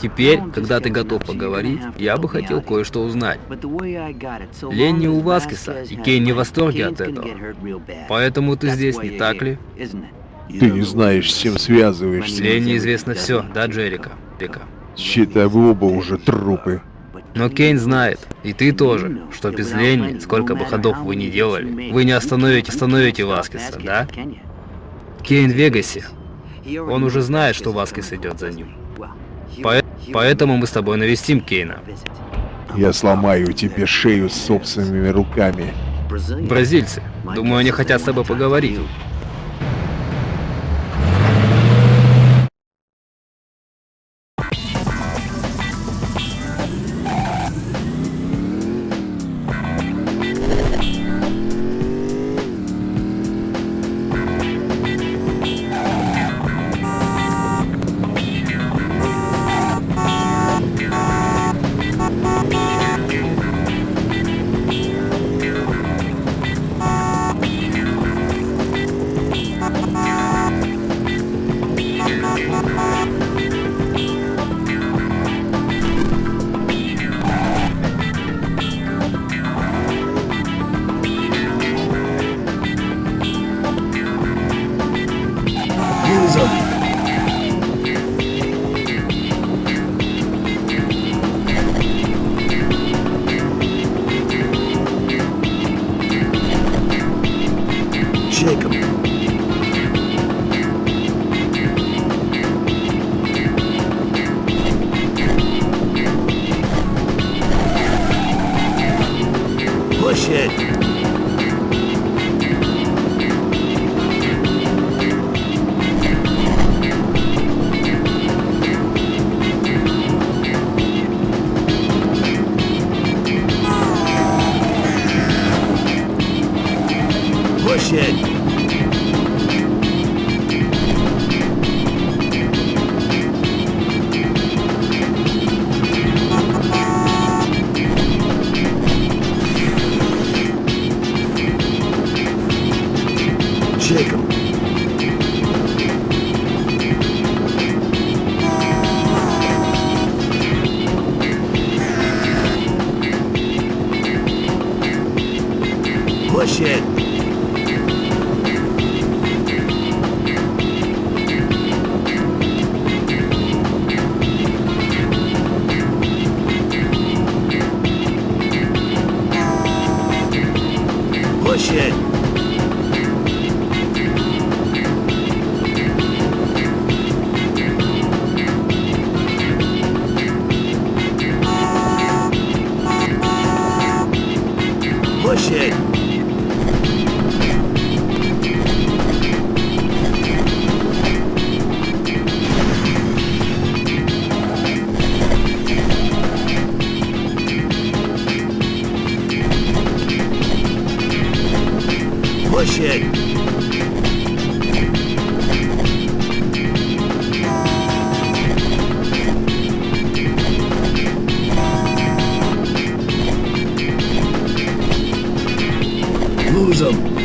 Теперь, когда ты готов поговорить, я бы хотел кое-что узнать. Ленни у Васкиса, и Кейн не в восторге от этого. Поэтому ты здесь, не так ли? Ты не знаешь, с чем связываешься. Ленни известно все, да, Джерика? Джерика. Считай, вы оба уже трупы. Но Кейн знает, и ты тоже, что без Ленни, сколько бы ходов вы ни делали, вы не остановите, остановите Васкиса, да? Кейн в Вегасе. Он уже знает, что Васкис идет за ним. По поэтому мы с тобой навестим Кейна. Я сломаю тебе шею собственными руками. Бразильцы. Думаю, они хотят с тобой поговорить. shit. Jacob. push it. push it. lose them.